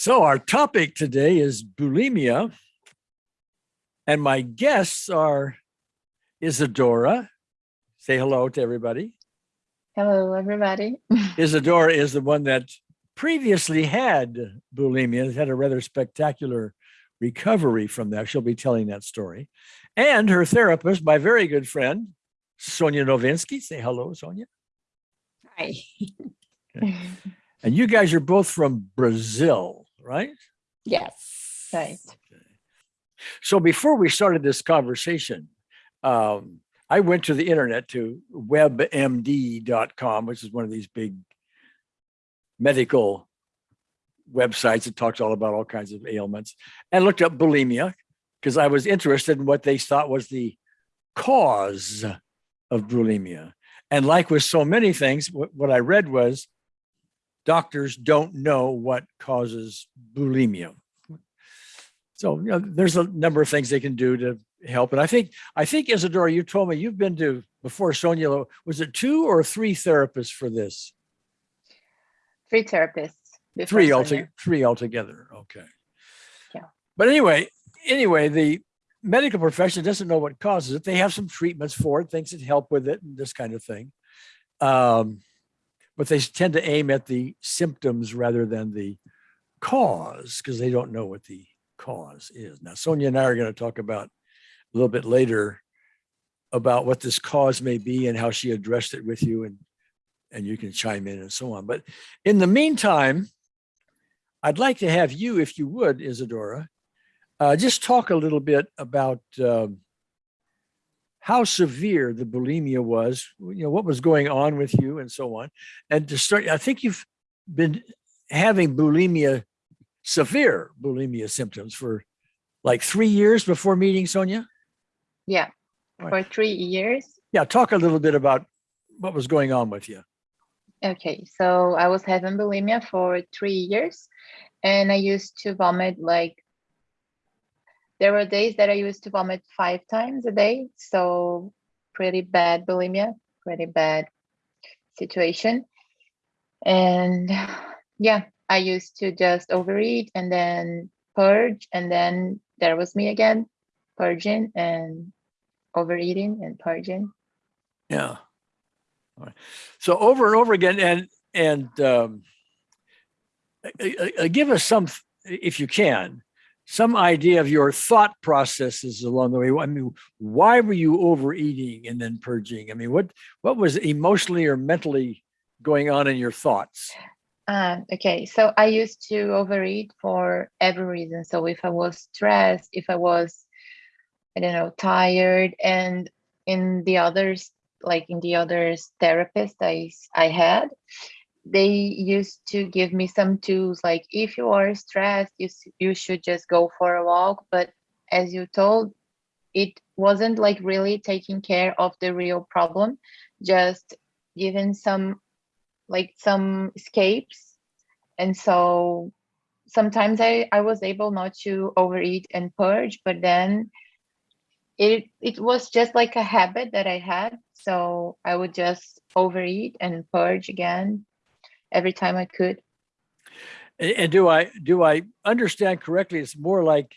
So our topic today is bulimia. And my guests are Isadora. Say hello to everybody. Hello, everybody. Isadora is the one that previously had bulimia, had a rather spectacular recovery from that. She'll be telling that story. And her therapist, my very good friend, Sonia Novinsky. Say hello, Sonia. Hi. And you guys are both from Brazil, right? yes, right. So before we started this conversation, um, I went to the internet to webmd.com, which is one of these big medical websites that talks all about all kinds of ailments, and looked up bulimia because I was interested in what they thought was the cause of bulimia. And like with so many things, what, what I read was doctors don't know what causes bulimia. So you know, there's a number of things they can do to help. And I think I think Isadora, you told me you've been to before Sonia. Was it two or three therapists for this? Three therapists. Three altogether. Three altogether. Okay. Yeah. But anyway, anyway, the medical profession doesn't know what causes it. They have some treatments for it, things that help with it, and this kind of thing. Um, but they tend to aim at the symptoms rather than the cause because they don't know what the cause is. Now, Sonia and I are going to talk about a little bit later about what this cause may be and how she addressed it with you and and you can chime in and so on. But in the meantime, I'd like to have you, if you would, Isadora, uh, just talk a little bit about um, how severe the bulimia was, you know, what was going on with you and so on. And to start, I think you've been having bulimia, severe bulimia symptoms for like three years before meeting Sonia. Yeah, Right. for three years. Yeah, talk a little bit about what was going on with you. Okay, so I was having bulimia for three years and I used to vomit like, there were days that I used to vomit five times a day. So pretty bad bulimia, pretty bad situation. And yeah, I used to just overeat and then purge. And then there was me again, purging and overeating and purging. Yeah. So over and over again, and and um, give us some, if you can, some idea of your thought processes along the way. I mean, why were you overeating and then purging? I mean, what what was emotionally or mentally going on in your thoughts? Uh, okay, so I used to overeat for every reason. So if I was stressed, if I was, I don't know, tired, and in the others, like in the others therapist I I had, they used to give me some tools like if you are stressed, you you should just go for a walk. But as you told, it wasn't like really taking care of the real problem, just giving some like some escapes and so sometimes i i was able not to overeat and purge but then it it was just like a habit that i had so i would just overeat and purge again every time i could And, and do I do I understand correctly? It's more like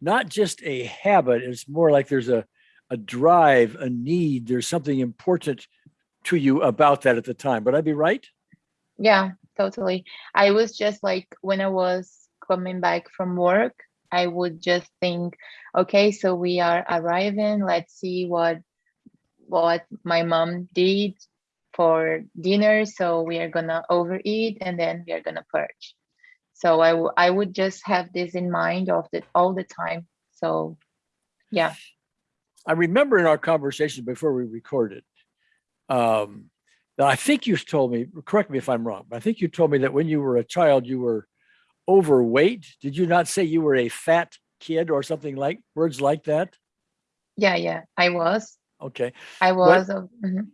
not just a habit. It's more like there's a a drive, a need. There's something important to you about that at the time. Would I be right? yeah totally i was just like when i was coming back from work i would just think okay so we are arriving let's see what what my mom did for dinner so we are gonna overeat and then we are gonna purge so i I would just have this in mind of it all the time so yeah I remember in our conversation before we recorded, um, that I think you told me, correct me if I'm wrong, but I think you told me that when you were a child, you were overweight. Did you not say you were a fat kid or something like words like that? yeah yeah i was Okay. i was a- mhm.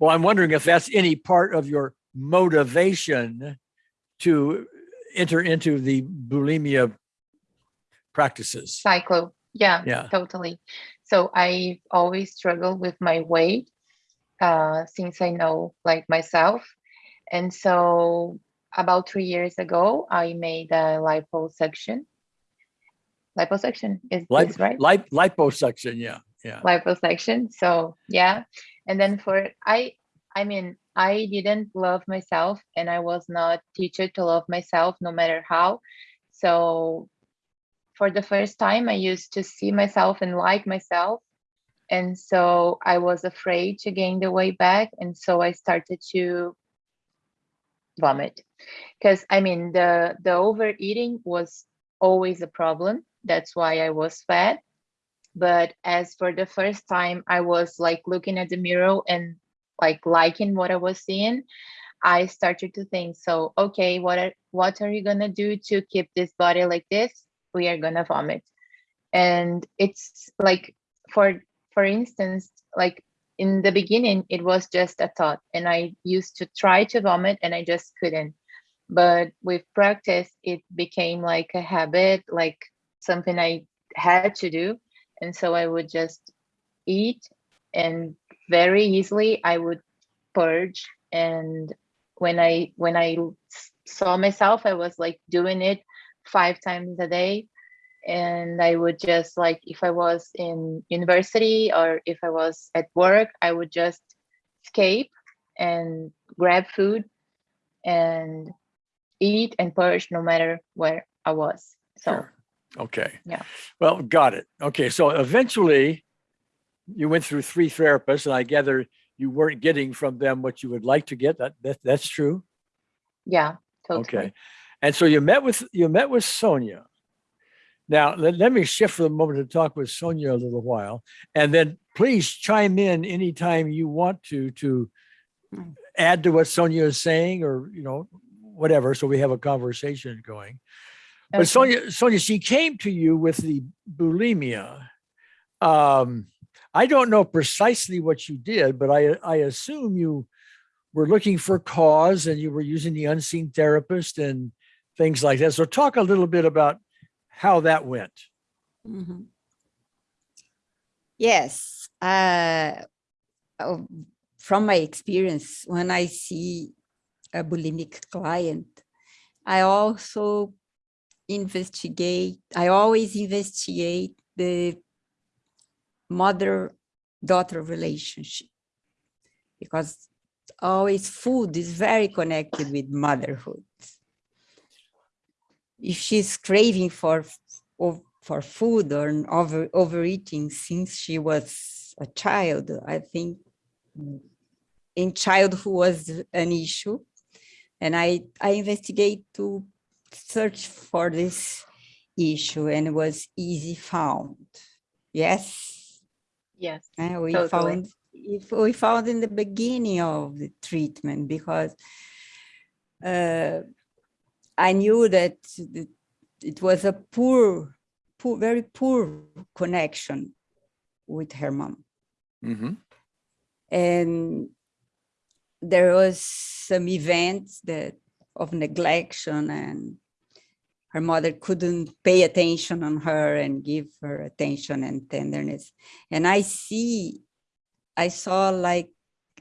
Well, I'm wondering if that's any part of your motivation to enter into the bulimia practices. cycle yeah Yeah. totally so i always struggle with my weight uh since i know like myself and so about three years ago, I made a liposuction. Liposuction is Lip, this right? lip, liposuction. Yeah. Yeah. liposuction. So yeah, and then for I, I mean, I didn't love myself, and I was not teacher to love myself, no matter how. So for the first time, I used to see myself and like myself, and so I was afraid to gain the weight back, and so I started to vomit, because I mean the the overeating was always a problem. That's why I was fat but as for the first time i was like looking at the mirror and like liking what i was seeing i started to think so okay what are what are you gonna do to keep this body like this? We are gonna vomit. And it's like for for instance like in the beginning it was just a thought and i used to try to vomit and i just couldn't. But with practice it became like a habit like something i had to do and so I would just eat and very easily I would purge. And when I when I saw myself I was like doing it five times a day. And I would just like if I was in university or if I was at work I would just escape and grab food and eat and purge no matter where I was. So Sure. Okay. Yeah. Well, got it. Okay. So eventually you went through three therapists and I gather you weren't getting from them what you would like to get. That, that that's true. yeah totally Okay. And so you met with, you met with Sonia. Now, let, let me shift for the moment to talk with Sonia a little while, and then please chime in anytime you want to, to Mm. add to what Sonia is saying or, you know, whatever, so we have a conversation going. But Okay. Sonia, Sonia, she came to you with the bulimia. Um, I don't know precisely what you did, but I, I assume you were looking for cause and you were using the unseen therapist and things like that. So talk a little bit about how that went. Mm -hmm. Yes, uh, oh, from my experience, when I see a bulimic client, I also investigate, I always investigate the mother-daughter relationship because always food is very connected with motherhood. If she's craving for for food or over overeating since she was a child, I think in childhood was an issue. And I, I investigate to search for this issue and it was easy found. Yes, yes uh, we Totally. found if we found in the beginning of the treatment because uh, I knew that it was a poor, poor, very poor connection with her mom. And there was some events that of neglection and her mother couldn't pay attention on her and give her attention and tenderness. And I see, I saw like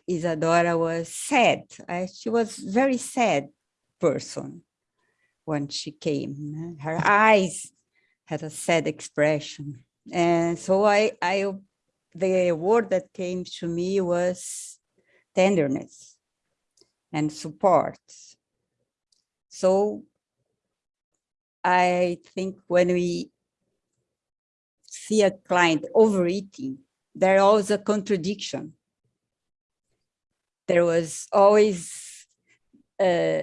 Isadora was sad. I, she was very sad person when she came. Her eyes had a sad expression. And so I, I, the word that came to me was tenderness and support. So I think when we see a client overeating, there always a contradiction. There was always uh,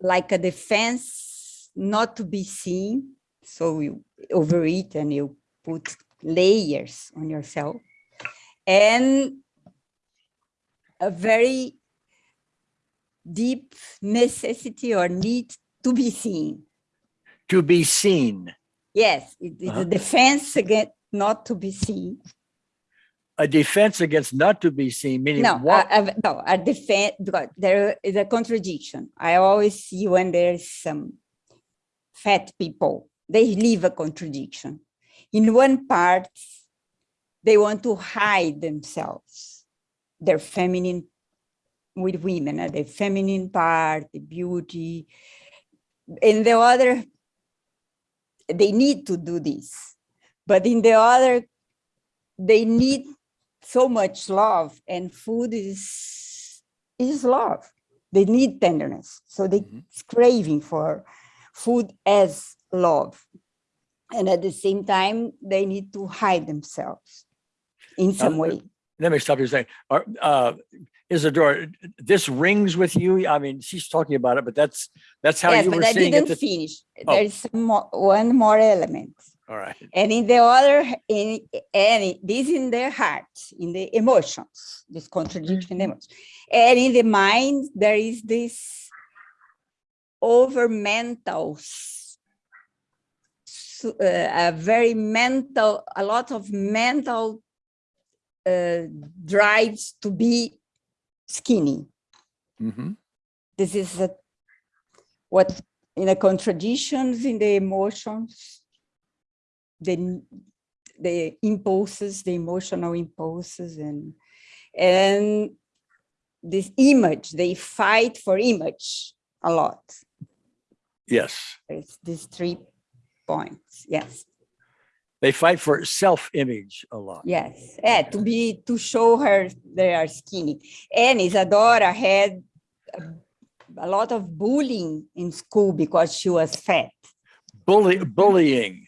like a defense not to be seen. So you overeat and you put layers on yourself. And a very deep necessity or need to be seen. To be seen, Yes, it is Uh-huh. a defense against not to be seen. a defense against not to be seen, meaning No, what? a, a- no, a defense, there is a contradiction. I always see when there's some fat people, they leave a contradiction. In one part, they want to hide themselves, their feminine with women, uh, the feminine part, the beauty. and the other, they need to do this, but in the other, they need so much love and food is, is love. They need tenderness. So they Mhm. craving for food as love. And at the same time, they need to hide themselves in some Um, way. Let me stop you saying, uh, Isadora, this rings with you. I mean, she's talking about it, but that's, that's how Yes, you were but I seeing it. didn't finish. Oh. There is more, one more element. All right. And in the other, in, and this in their heart, in the emotions, this contradiction in the emotions. And in the mind, there is this over mental, s- s- uh, a very mental, a lot of mental uh, drives to be skinny. Mhm. This is a, what in the contradictions in the emotions, the the impulses, the emotional impulses, and and this image, they fight for image a lot. Yes. It's these three points. Yes, They fight for self-image a lot. yes. Yeah, to be to show her they are skinny. And Isadora had a, a lot of bullying in school because she was fat. Bully, bullying.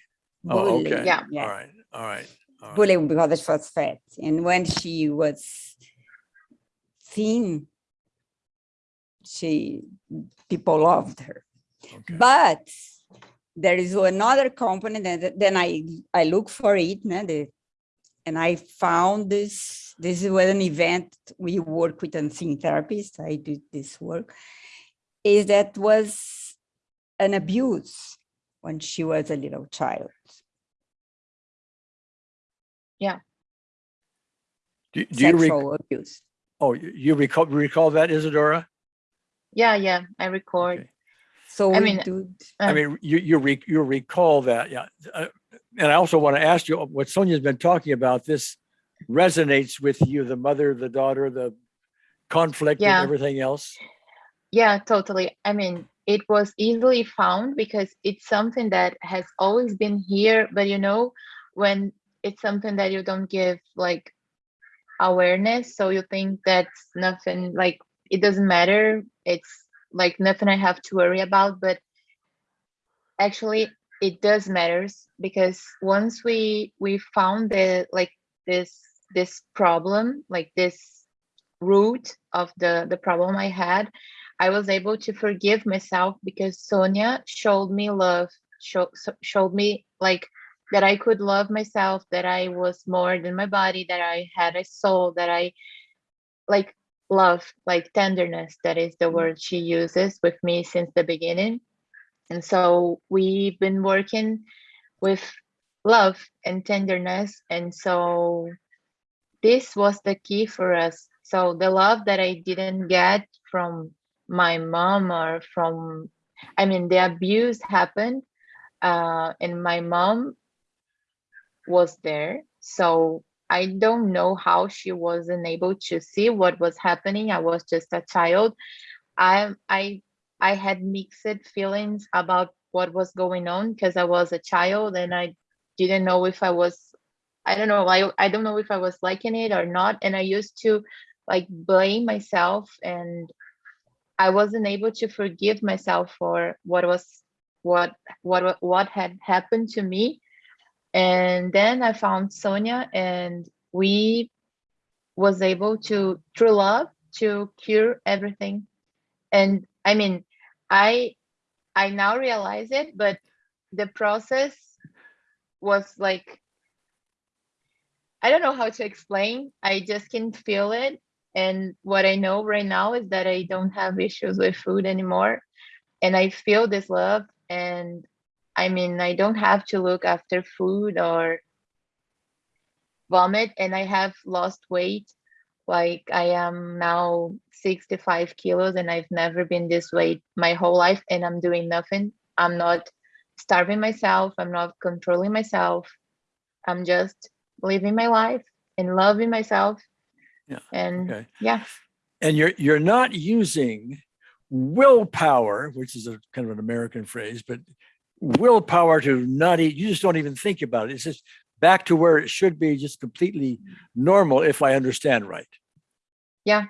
Oh, Bullying, okay. Yeah. All right. All right. all right. bullying because she was fat. And when she was thin, she people loved her. Okay. But there is another component, and then I I look for it, né, the, and I found this. This was an event we work with unseen therapists. I did this work. Is that was an abuse when she was a little child. Do, do you, rec- Sexual abuse. oh, you you recall, recall that Isadora? Yeah, yeah, I record. Okay. So I mean, do. I Uh, mean, you, you, re- you recall that, yeah. Uh, And I also want to ask you, what Sonia's been talking about, this resonates with you, the mother, the daughter, the conflict and everything else? Yeah, totally. I mean, it was easily found because it's something that has always been here, but you know, when it's something that you don't give like awareness, so you think that's nothing, like it doesn't matter. It's like nothing I have to worry about, but actually it does matters because once we we found the like this this problem, like this root of the the problem I had, I was able to forgive myself because Sonia showed me love, show, showed me like that I could love myself, that I was more than my body, that I had a soul, that I like love, like tenderness. That is the word she uses with me since the beginning. And so we've been working with love and tenderness. And so this was the key for us. So the love that I didn't get from my mom or from, I mean, the abuse happened, uh, and my mom was there. So I don't know how she wasn't able to see what was happening. I was just a child. I I I had mixed feelings about what was going on because I was a child and I didn't know if I was I don't know, I I don't know if I was liking it or not. And I used to like blame myself and I wasn't able to forgive myself for what was what what what had happened to me. And then I found Sonia and we was able to through love to cure everything. And I mean, I I now realize it, but the process was like I don't know how to explain. I just can feel it. And what I know right now is that I don't have issues with food anymore. And I feel this love. And I mean, I don't have to look after food or vomit. And I have lost weight. Like I am now 65 kilos and I've never been this weight my whole life. And I'm doing nothing. I'm not starving myself. I'm not controlling myself. I'm just living my life and loving myself. Yeah, And Okay. yeah, and you're you're not using willpower, which is a kind of an American phrase, but willpower to not eat. You just don't even think about it. It's just back to where it should be, just completely normal, if I understand right. Yeah.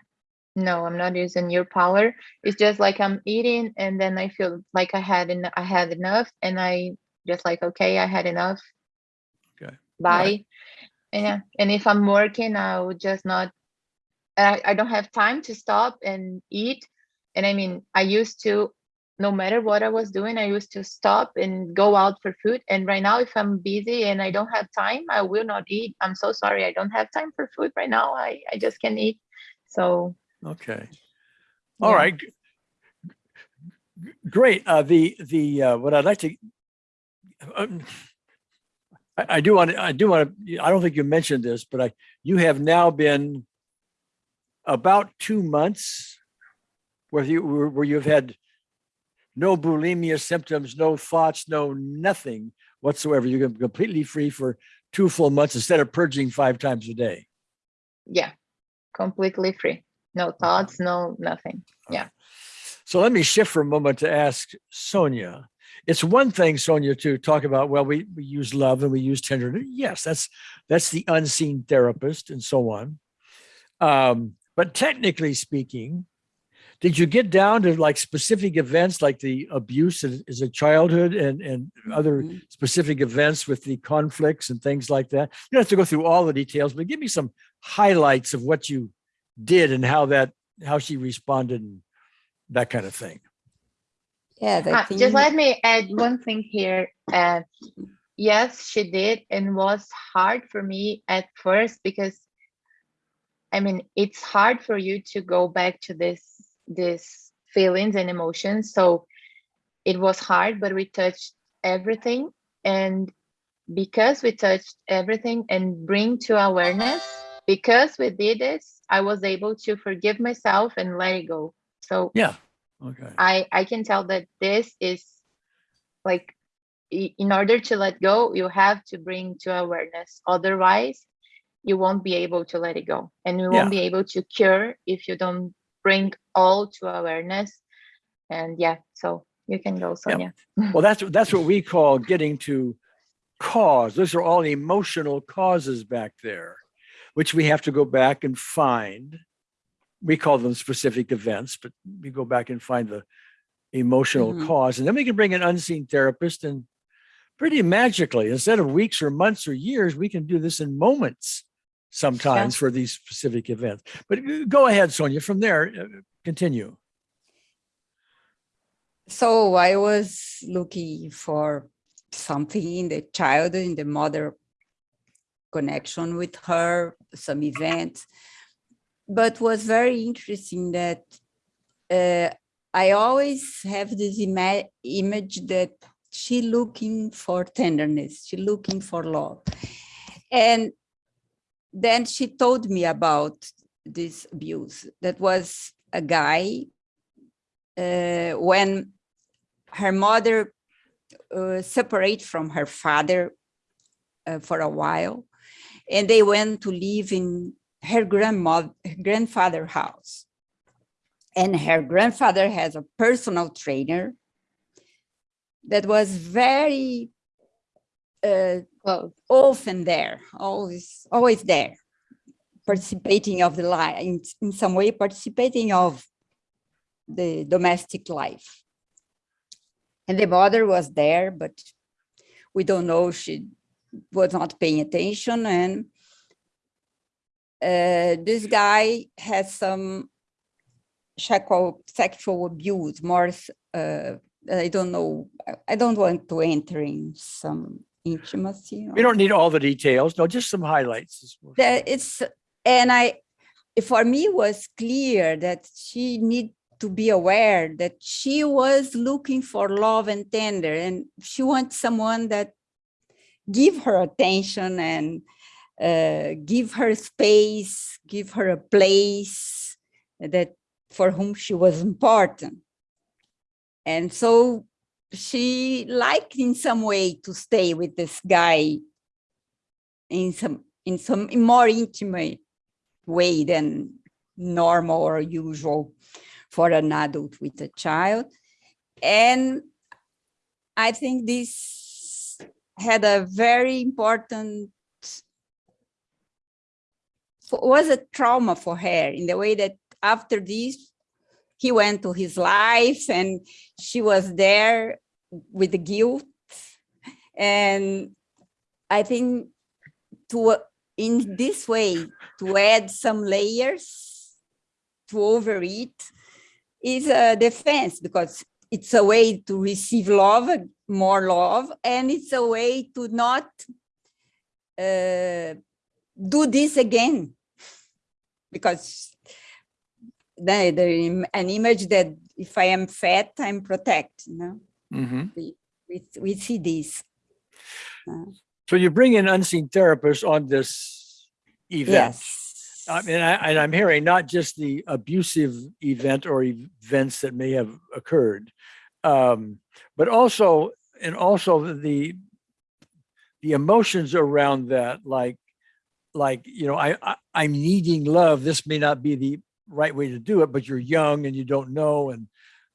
No, I'm not using your power. It's just like I'm eating and then I feel like I had en- I had enough and I just like, okay, I had enough. Okay. Bye. And yeah, and if I'm working, I would just not I, I don't have time to stop and eat. And I mean, I used to, no matter what I was doing, I used to stop and go out for food. And right now, if I'm busy and I don't have time, I will not eat. I'm so sorry. I don't have time for food right now. I, I just can't eat. So Okay. All Yeah. right. Great. Uh, the, the, uh, what I'd like to, um, I, I do want to, I do want to, I don't think you mentioned this, but I, you have now been about two months where you, where where you've had no bulimia symptoms, no thoughts, no nothing whatsoever. You're completely free for two full months instead of purging five times a day. yeah, completely free. No thoughts, no nothing. Yeah. So let me shift for a moment to ask Sonia. It's one thing, Sonia, to talk about, well, we, we use love and we use tenderness. Yes, that's that's the unseen therapist and so on. Um, but technically speaking, did you get down to like specific events like the abuse as, as a childhood and, and other Mhm. specific events with the conflicts and things like that? You don't have to go through all the details, but give me some highlights of what you did and how that how she responded and that kind of thing. Yeah, Uh, just let me add one thing here. Uh, yes, she did, and was hard for me at first because, I mean, it's hard for you to go back to this this feelings and emotions. So it was hard, but we touched everything, and because we touched everything and bring to awareness, because we did this, I was able to forgive myself and let it go. So Yeah. Okay. I I can tell that this is like in order to let go, you have to bring to awareness. Otherwise, you won't be able to let it go, and you won't be able to cure if you don't bring all to awareness. And yeah, so you can go, Sonia. Well, that's that's what we call getting to cause. Those are all emotional causes back there, which we have to go back and find. We call them specific events, but we go back and find the emotional Mhm. cause, and then we can bring an unseen therapist and pretty magically, instead of weeks or months or years, we can do this in moments sometimes for these specific events. But uh, go ahead, Sonia. From there, uh, continue. So I was looking for something in the child, in the mother connection with her, some events. But was very interesting that uh, I always have this ima image that she looking for tenderness, she looking for love. And then she told me about this abuse. That was a guy uh, when her mother uh, separate from her father uh, for a while, and they went to live in her grandmother, grandfather house. And her grandfather has a personal trainer that was very uh, Close. often there, always, always there, participating of the life, in, in some way participating of the domestic life. And the mother was there, but we don't know, she was not paying attention. And uh, this guy has some sexual, sexual abuse, more, uh, I don't know, I- I don't want to enter in some intimacy. We don't need all the details. No, just some highlights. that it's and i for me was clear that she need to be aware that she was looking for love and tender and she wants someone that give her attention and uh, give her space give her a place that for whom she was important and so she liked in some way to stay with this guy in some in some more intimate way than normal or usual for an adult with a child. And I think this had a very important was a trauma for her in the way that after this, he went to his life and she was there with the guilt. And I think to, in this way, to add some layers to overeat is a defense because it's a way to receive love, more love, and it's a way to not uh, do this again. Because the, the an image that if I am fat, I'm protected. you know, Mhm. we, we see this. So you bring in unseen therapists on this event. Yes. I mean, I, and I'm hearing not just the abusive event or events that may have occurred, um, but also, and also the, the emotions around that, like, like, you know, I, I, I'm needing love. This may not be the right way to do it, but you're young and you don't know and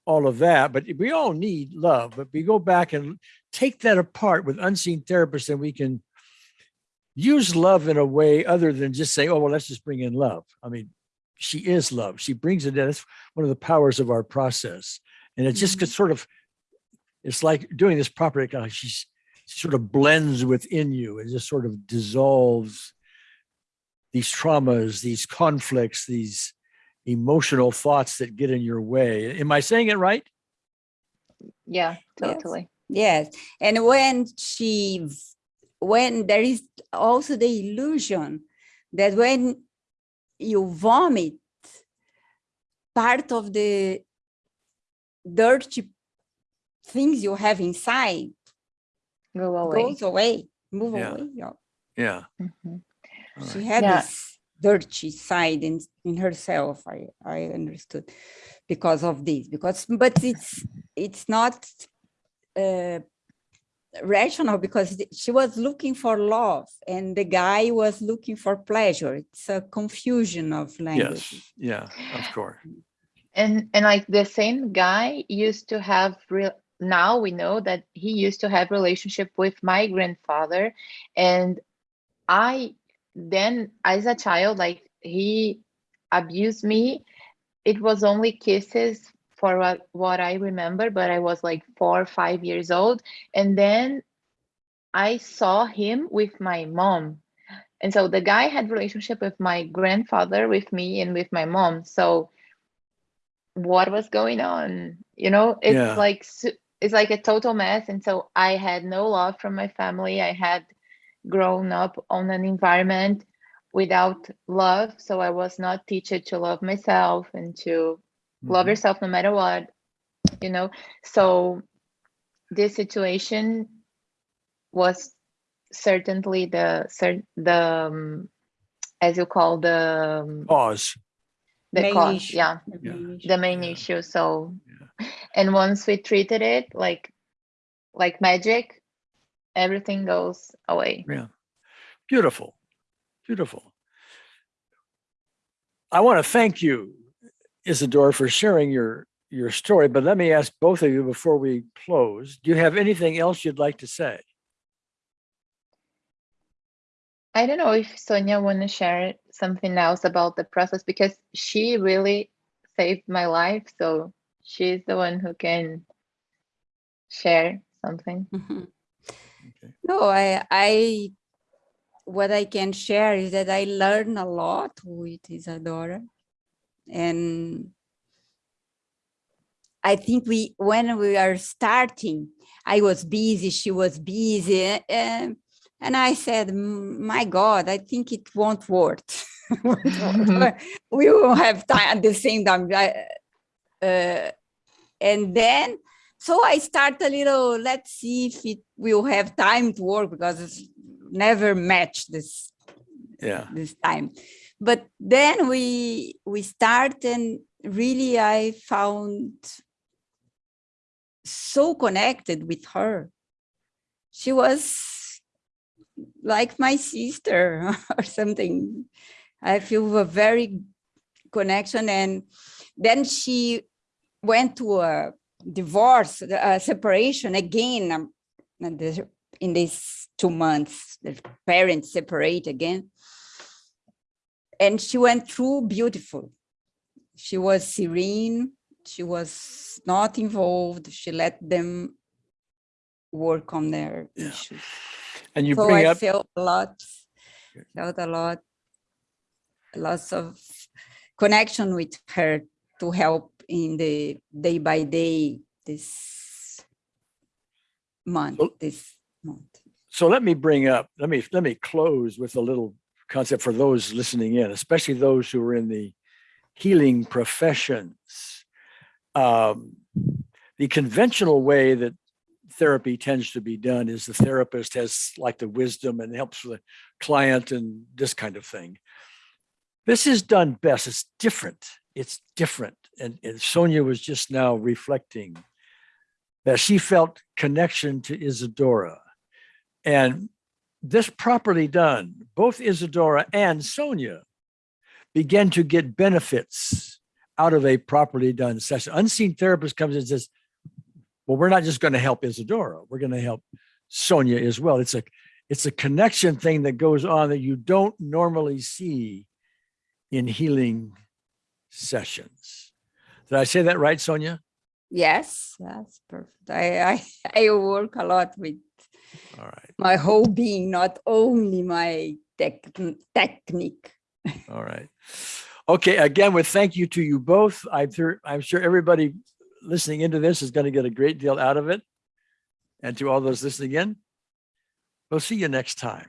all of that. But we all need love, but we go back and take that apart with unseen therapists and we can use love in a way other than just say, oh, well, let's just bring in love. I mean, she is love. She brings it in. That's one of the powers of our process. And it just Mhm. gets sort of, it's like doing this properly, kind of like she's she sort of blends within you and just sort of dissolves these traumas, these conflicts, these emotional thoughts that get in your way. Am I saying it right? Yeah, totally. Yes, and when she, when there is also the illusion that when you vomit, part of the dirty things you have inside Go away. goes away, move Yeah. away. yeah. Yeah. Mhm. She had Yeah. this dirty side in, in herself, I, I understood because of this, because, but it's, it's not uh, rational because she was looking for love and the guy was looking for pleasure. It's a confusion of language. Yes. Yeah. Of course. And and like the same guy used to have real now we know that he used to have relationship with my grandfather and I then as a child like he abused me. It was only kisses for what, what I remember but I was like 4 or 5 years old. And then I saw him with my mom. And so the guy had relationship with my grandfather with me and with my mom. So what was going on? You know it's Yeah. like it's like a total mess. And so i had no love from my family. I had grown up on an environment without love so i was not teached to love myself and to love Mhm. yourself no matter what you know so this situation was certainly the cer- the um, as you call the um, Pause. the Main cause issue. yeah The Yeah. main issue. the main Yeah. issue so Yeah. and once we treated it like like magic everything goes away Yeah. Beautiful. Beautiful. I want to thank you, Isadora, for sharing your your story, but let me ask both of you before we close. Do you have anything else you'd like to say? i don't know if sonia want to share something else about the process because she really saved my life so she's the one who can share something Mhm. Okay. No, I, I, what I can share is that I learn a lot with Isadora. And I think we, when we are starting, I was busy, she was busy. And, and I said, "Mm, my God, I think it won't work. We will have time at the same time. Uh, and then so I start a little, let's see if it will have time to work because it's never matched this Yeah. this time. But then we we start and really I found so connected with her. She was like my sister or something. I feel a very connection. And then she went to a divorce, a separation again. um, the- In these two months, the parents separate again. And she went through beautiful. She was serene. She was not involved. She let them work on their Yeah. issues. And you So bring I up, felt a lot, felt a lot, lots of connection with her to help in the day by day this month, So- this month. so let me bring up, let me, let me close with a little concept for those listening in, especially those who are in the healing professions. Um, The conventional way that therapy tends to be done is the therapist has like the wisdom and helps the client and this kind of thing. This is done best. It's different. It's different. And, and Sonia was just now reflecting that she felt connection to Isadora. And this properly done, both Isadora and Sonia began to get benefits out of a properly done session. Unseen therapist comes and says, well, we're not just going to help Isadora. We're going to help Sonia as well. It's a, it's a connection thing that goes on that you don't normally see in healing sessions. Did I say that right, Sonia? Yes, that's perfect. I, I, I work a lot with All right. my whole being, not only my tech, technique. All right. Okay, again, with thank you to you both. I'm sure, I'm sure everybody listening into this is going to get a great deal out of it. And to all those listening in, we'll see you next time.